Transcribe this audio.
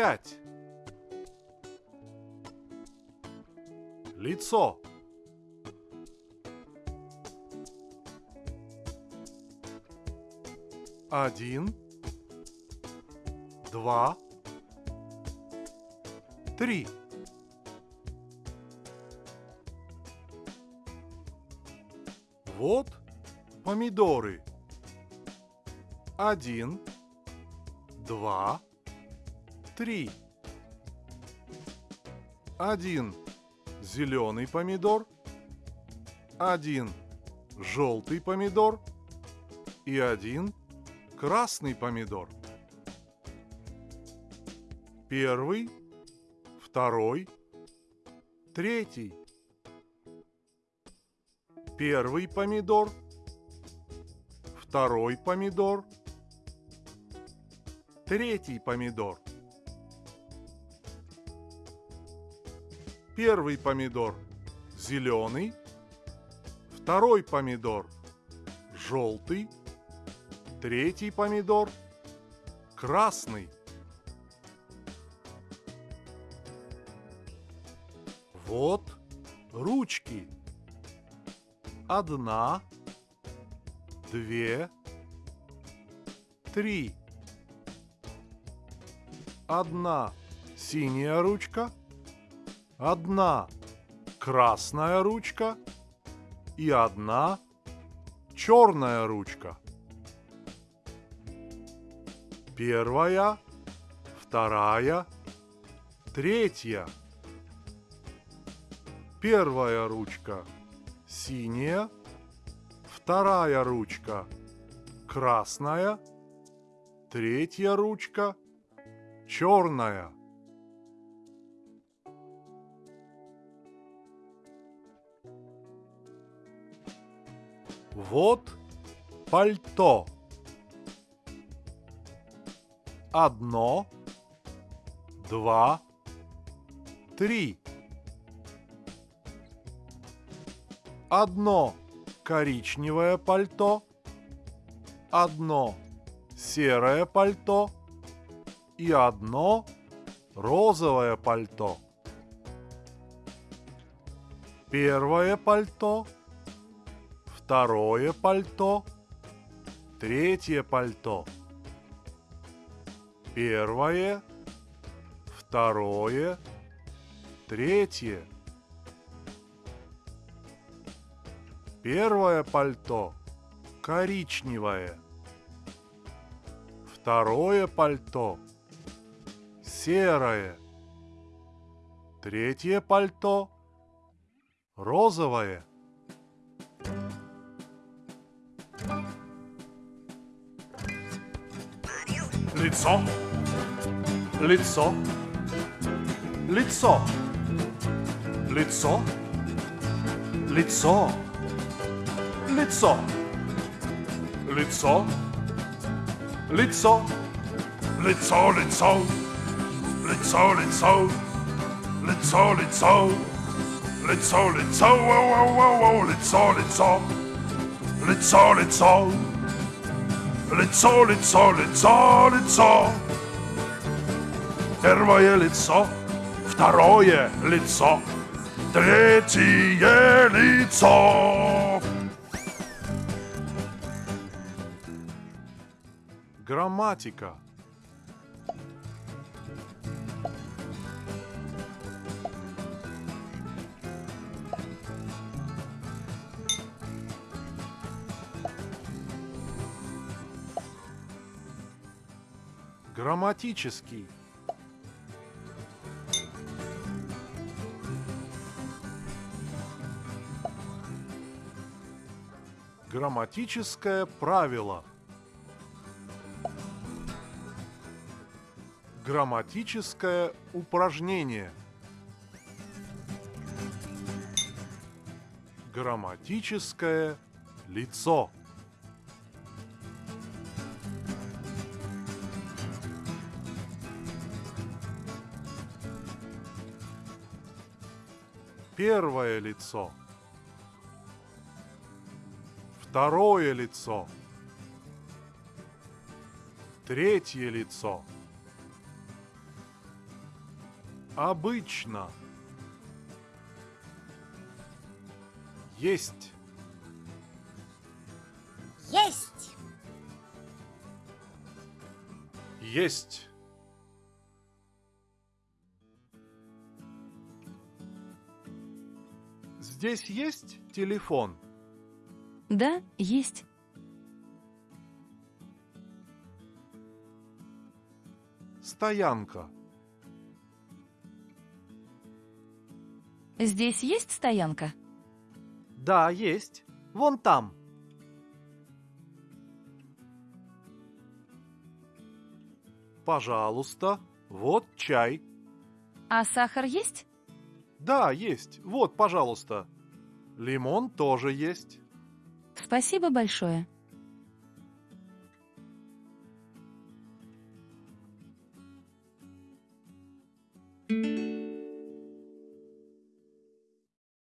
Пять. Лицо. Один. Два. Три. Вот помидоры. Один, два, три. Один зеленый помидор, один желтый помидор и один красный помидор. Первый, второй, третий. Первый помидор, второй помидор, третий помидор. Первый помидор зеленый, второй помидор желтый, третий помидор красный. Вот ручки. Одна, две, три. Одна синяя ручка, одна красная ручка и одна черная ручка. Первая, вторая, третья. Первая ручка синяя, вторая ручка красная, третья ручка черная. Вот пальто. Одно, два, три. Одно коричневое пальто, одно серое пальто и одно розовое пальто. Первое пальто, второе пальто, третье пальто. Первое, второе, третье. Первое пальто коричневое. Второе пальто серое. Третье пальто розовое. Лицо, лицо, лицо, лицо, лицо, лицо, лицо, лицо, лицо, лицо, лицо, лицо, лицо, лицо, лицо, лицо, воу, воу, воу, воу, лицо, лицо, лицо, лицо, лицо, лицо, лицо, лицо. Первое лицо, второе лицо, третье лицо. Грамматика. Грамматический. Грамматическое правило. Грамматическое упражнение. Грамматическое лицо. Первое лицо. Второе лицо. Третье лицо. Обычно. Есть. Есть. Есть. Здесь есть телефон? Да, есть. Стоянка. Здесь есть стоянка? Да, есть. Вон там. Пожалуйста. Вот чай. А сахар есть? Да, есть. Вот, пожалуйста. Лимон тоже есть. Спасибо большое.